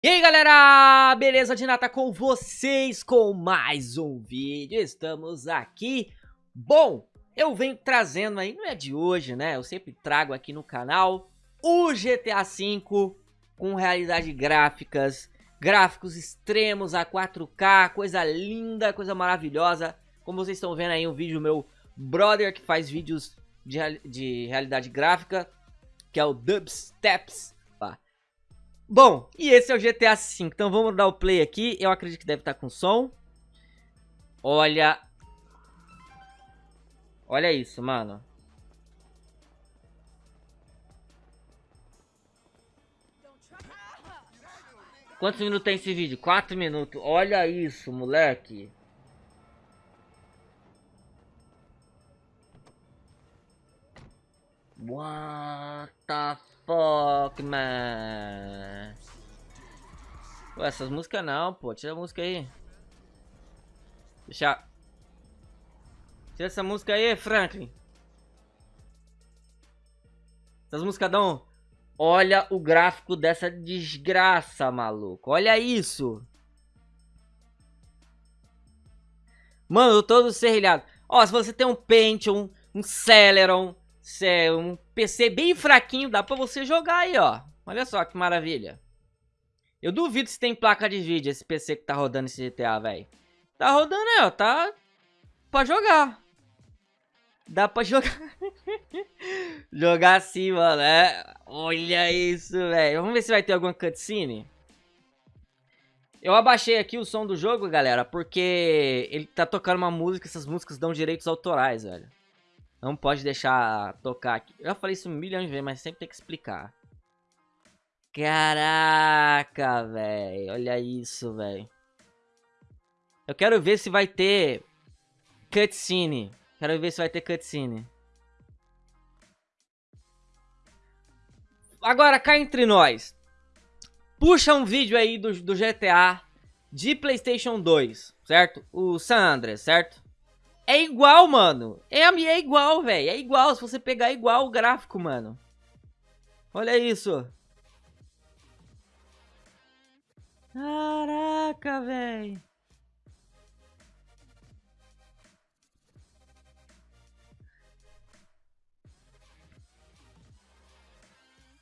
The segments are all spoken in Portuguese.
E aí galera, beleza de nata com vocês com mais um vídeo, estamos aqui. Bom, eu venho trazendo aí, não é de hoje né, eu sempre trago aqui no canal O GTA V com realidade gráficas, gráficos extremos a 4K, coisa linda, coisa maravilhosa. Como vocês estão vendo aí um vídeo meu brother que faz vídeos de, de realidade gráfica Que é o Dubsteps Bom, e esse é o GTA V, então vamos dar o play aqui, eu acredito que deve estar com som. Olha... Olha isso, mano. Quantos minutos tem esse vídeo? 4 minutos. Olha isso, moleque. What the fuck, man? Essas músicas não, pô. Tira a música aí. Deixa... Tira essa música aí, Franklin. Essas músicas dão... Olha o gráfico dessa desgraça, maluco. Olha isso. Mano, eu tô serrilhado. Ó, se você tem um Pentium, um Celeron, é um PC bem fraquinho, dá pra você jogar aí, ó. Olha só que maravilha. Eu duvido se tem placa de vídeo esse PC que tá rodando esse GTA, velho. Tá rodando aí, ó. Tá pra jogar. Dá pra jogar. jogar assim, mano. É... Olha isso, velho. Vamos ver se vai ter alguma cutscene. Eu abaixei aqui o som do jogo, galera, porque ele tá tocando uma música, essas músicas dão direitos autorais, velho. Não pode deixar tocar aqui. Eu já falei isso um milhão de vezes, mas sempre tem que explicar. Caraca, velho. Olha isso, velho. Eu quero ver se vai ter cutscene. Quero ver se vai ter cutscene. Agora, cá entre nós. Puxa um vídeo aí do, do GTA de Playstation 2, certo? O San Andreas, certo? É igual, mano. É, é igual, velho. É igual. Se você pegar, é igual o gráfico, mano. Olha isso. Caraca, velho.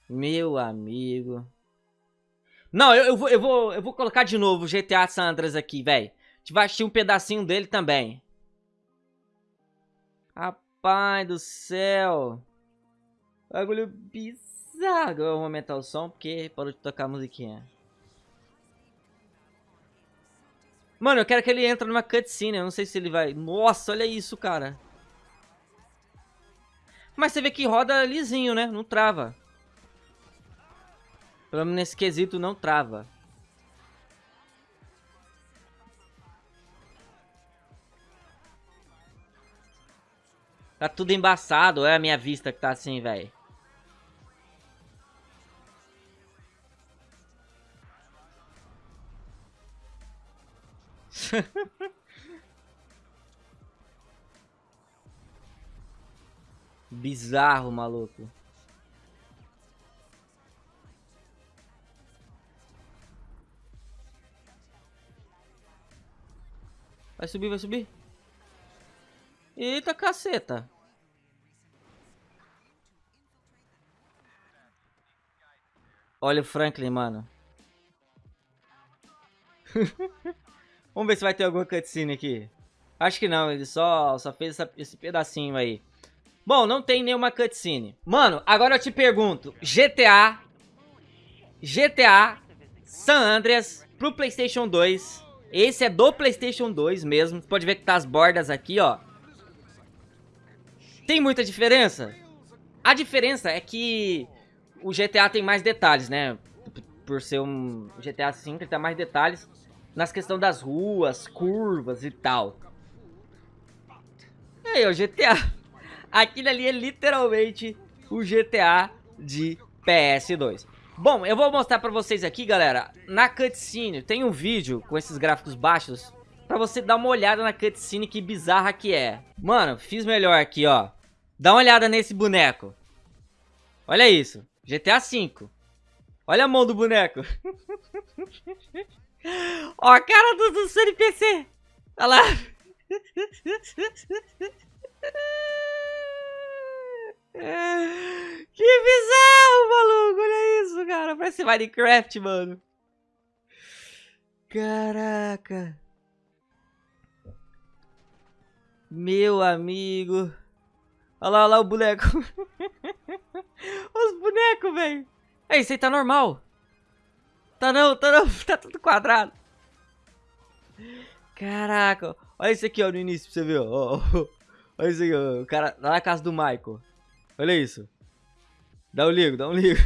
Meu amigo. Não, eu, eu, vou, eu, vou, eu vou colocar de novo o GTA San Andreas aqui, velho. A gente vai assistir um pedacinho dele também. Rapaz do céu. Bagulho bizarro. Eu vou aumentar o som porque parou de tocar a musiquinha. Mano, eu quero que ele entre numa cutscene. Eu não sei se ele vai... Nossa, olha isso, cara. Mas você vê que roda lisinho, né? Não trava. Pelo menos nesse quesito não trava. Tá tudo embaçado, é a minha vista que tá assim, velho. Bizarro, maluco. Vai subir, vai subir. Eita caceta. Olha o Franklin, mano. Vamos ver se vai ter alguma cutscene aqui. Acho que não, ele só, só fez essa, esse pedacinho aí. Bom, não tem nenhuma cutscene. Mano, agora eu te pergunto. GTA... GTA San Andreas pro Playstation 2. Esse é do Playstation 2 mesmo. Você pode ver que tá as bordas aqui, ó. Tem muita diferença? A diferença é que o GTA tem mais detalhes, né? Por ser um GTA V, ele tem mais detalhes nas questões das ruas, curvas e tal. Aí, o GTA. Aquilo ali é literalmente o GTA de PS2. Bom, eu vou mostrar pra vocês aqui, galera. Na cutscene, tem um vídeo com esses gráficos baixos pra você dar uma olhada na cutscene que bizarra que é. Mano, fiz melhor aqui, ó. Dá uma olhada nesse boneco. Olha isso. GTA V. Olha a mão do boneco. Ó a cara do, do CNPC. Olha lá. Que bizarro, maluco. Olha isso, cara. Parece Minecraft, mano. Caraca. Meu amigo. Olha lá, olha lá o boneco. Os bonecos, velho. É, isso aí tá normal. Tá não, tá não. Tá tudo quadrado. Caraca. Olha isso aqui, ó, no início, pra você ver, ó. Olha isso aqui, ó. O cara lá na casa do Michael. Olha isso. Dá um ligo, dá um ligo.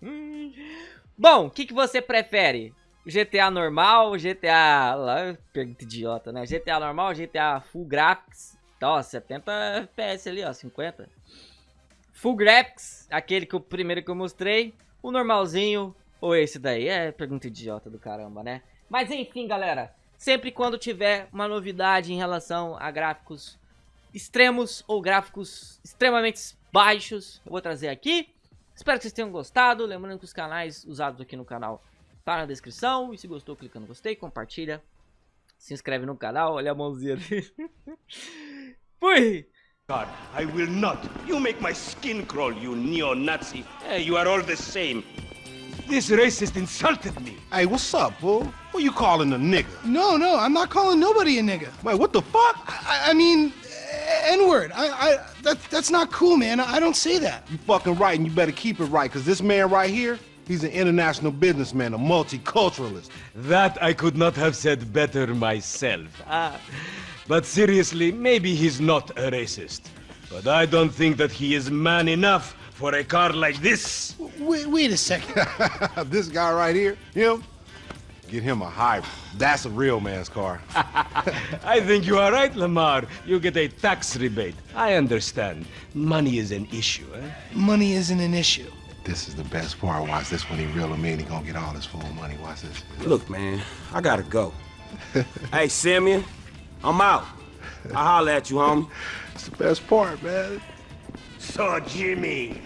Bom, o que, que você prefere? GTA normal, GTA... Lá, pergunta idiota, né? GTA normal, GTA Full Graphics. Ó, 70 FPS ali, ó, 50. Full Graphics, aquele que o primeiro que eu mostrei. O normalzinho, ou esse daí. É pergunta idiota do caramba, né? Mas enfim, galera. Sempre quando tiver uma novidade em relação a gráficos extremos ou gráficos extremamente baixos, eu vou trazer aqui. Espero que vocês tenham gostado. Lembrando que os canais usados aqui no canal tá na descrição. E se gostou, clica no gostei, compartilha. Se inscreve no canal, olha a mãozinha dele. Fui! God, I will not. You make my skin crawl, you neo-Nazi. You are all the same. This racist insulted me. Hey, what's up, fool? Who you calling a nigga? No, no, I'm not calling nobody a nigga. Wait, what the fuck? I, I mean, N-word. I, I, that, that's not cool, man. I don't say that. You fucking right, and you better keep it right, because this man right here, he's an international businessman, a multiculturalist. That I could not have said better myself. Ah. But seriously, maybe he's not a racist. But I don't think that he is man enough for a car like this. Wait, wait a second. this guy right here, him, get him a hybrid. That's a real man's car. I think you are right, Lamar. You get a tax rebate. I understand. Money is an issue, eh? Money isn't an issue. This is the best part. Watch this when he reel him in. He gonna get all his full money. Watch this. Look, man, I gotta go. hey, Simeon, I'm out. I'll holler at you, homie. It's the best part, man. So, Jimmy,